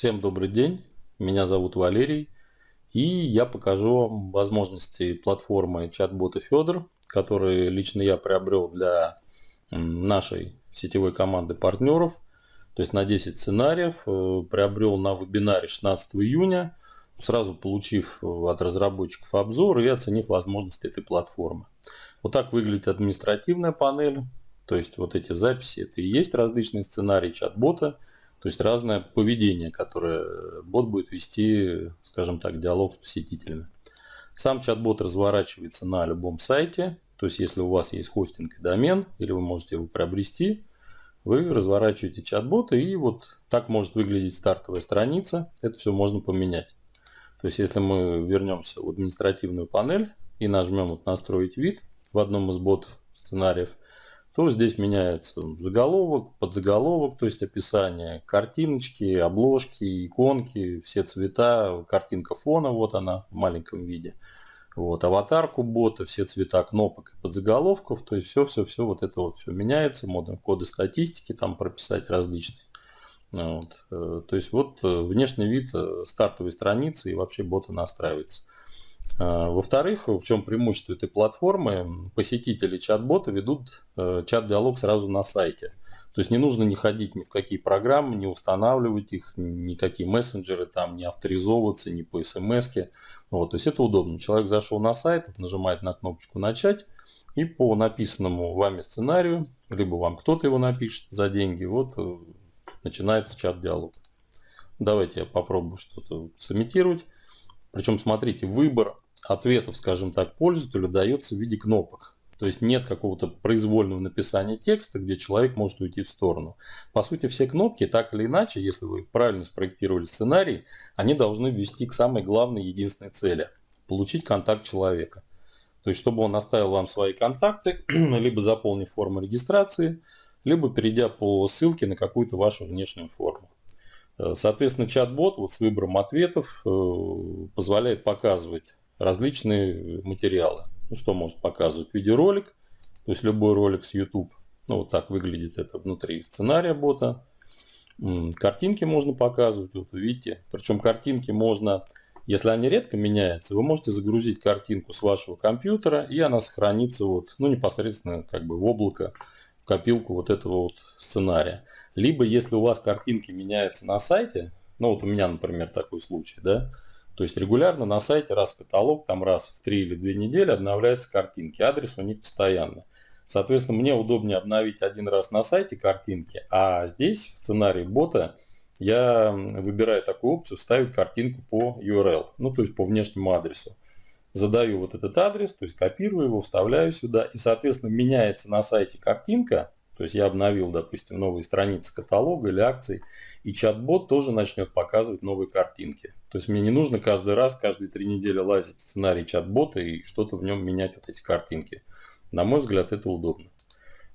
Всем добрый день, меня зовут Валерий, и я покажу вам возможности платформы чат-бота Федор, который лично я приобрел для нашей сетевой команды партнеров, то есть на 10 сценариев, э, приобрел на вебинаре 16 июня, сразу получив от разработчиков обзор и оценив возможности этой платформы. Вот так выглядит административная панель, то есть вот эти записи, это и есть различные сценарии чат-бота, то есть разное поведение, которое бот будет вести, скажем так, диалог с посетителями. Сам чат-бот разворачивается на любом сайте. То есть если у вас есть хостинг и домен, или вы можете его приобрести, вы разворачиваете чат-бота и вот так может выглядеть стартовая страница. Это все можно поменять. То есть если мы вернемся в административную панель и нажмем вот настроить вид в одном из бот сценариев, то здесь меняется заголовок, подзаголовок, то есть описание, картиночки, обложки, иконки, все цвета, картинка фона, вот она в маленьком виде. Вот, аватарку бота, все цвета кнопок и подзаголовков, то есть все-все-все вот это вот все меняется, можно коды статистики там прописать различные. Вот. Э, то есть вот э, внешний вид э, стартовой страницы и вообще бота настраивается. А, во-вторых, в чем преимущество этой платформы? Посетители чат-бота ведут э, чат-диалог сразу на сайте. То есть не нужно не ходить ни в какие программы, не устанавливать их, никакие мессенджеры, там не авторизовываться, ни по смс. Вот, то есть это удобно. Человек зашел на сайт, нажимает на кнопочку «Начать», и по написанному вами сценарию, либо вам кто-то его напишет за деньги, вот э, начинается чат-диалог. Давайте я попробую что-то сымитировать. Причем, смотрите, выбор ответов, скажем так, пользователю дается в виде кнопок. То есть нет какого-то произвольного написания текста, где человек может уйти в сторону. По сути, все кнопки, так или иначе, если вы правильно спроектировали сценарий, они должны ввести к самой главной единственной цели – получить контакт человека. То есть, чтобы он оставил вам свои контакты, либо заполнив форму регистрации, либо перейдя по ссылке на какую-то вашу внешнюю форму. Э, соответственно, чат-бот вот с выбором ответов э, позволяет показывать различные материалы. Ну, что может показывать? Видеоролик, то есть любой ролик с YouTube. Ну, вот так выглядит это внутри сценария бота. Картинки можно показывать, вот видите. Причем картинки можно, если они редко меняются, вы можете загрузить картинку с вашего компьютера, и она сохранится вот, ну, непосредственно как бы в облако копилку вот этого вот сценария. Либо если у вас картинки меняются на сайте, ну вот у меня, например, такой случай, да, то есть регулярно на сайте раз в каталог, там раз в 3 или 2 недели обновляются картинки, адрес у них постоянно. Соответственно, мне удобнее обновить один раз на сайте картинки, а здесь в сценарии бота я выбираю такую опцию вставить картинку по URL, ну то есть по внешнему адресу задаю вот этот адрес, то есть копирую его, вставляю сюда, и, соответственно, меняется на сайте картинка, то есть я обновил, допустим, новые страницы каталога или акций, и чат-бот тоже начнет показывать новые картинки. То есть мне не нужно каждый раз, каждые три недели лазить в сценарий чат-бота и что-то в нем менять вот эти картинки. На мой взгляд, это удобно.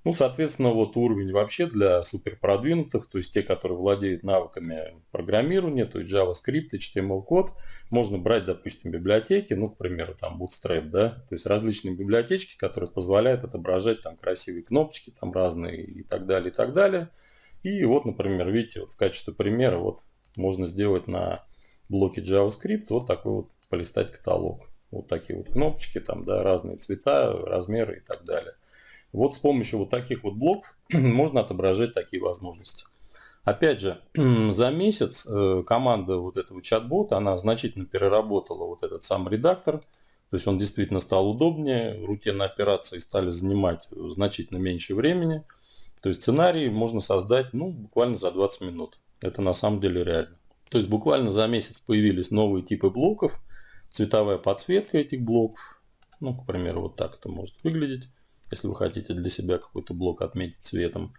Ну, соответственно, вот уровень вообще для супер продвинутых, то есть те, которые владеют навыками программирования, то есть JavaScript, HTML-код, можно брать, допустим, библиотеки, ну, к примеру, там Bootstrap, да, то есть различные библиотечки, которые позволяют отображать там красивые кнопочки, там разные и так далее, и так далее. И вот, например, видите, вот в качестве примера вот можно сделать на блоке JavaScript вот такой вот полистать каталог. Вот такие вот кнопочки, там, да, разные цвета, размеры и так далее. Вот с помощью вот таких вот блоков можно отображать такие возможности. Опять же, за месяц э, команда вот этого чат-бота, она значительно переработала вот этот сам редактор. То есть он действительно стал удобнее, рутинные операции стали занимать значительно меньше времени. То есть сценарий можно создать ну, буквально за 20 минут. Это на самом деле реально. То есть буквально за месяц появились новые типы блоков, цветовая подсветка этих блоков. Ну, к примеру, вот так это может выглядеть если вы хотите для себя какой-то блок отметить цветом.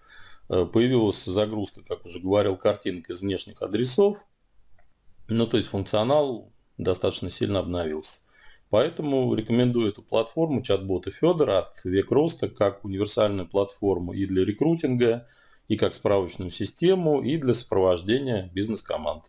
Э, появилась загрузка, как уже говорил, картинок из внешних адресов. Ну, то есть функционал достаточно сильно обновился. Поэтому рекомендую эту платформу чат-бота Федора от Век Роста как универсальную платформу и для рекрутинга, и как справочную систему, и для сопровождения бизнес-команд.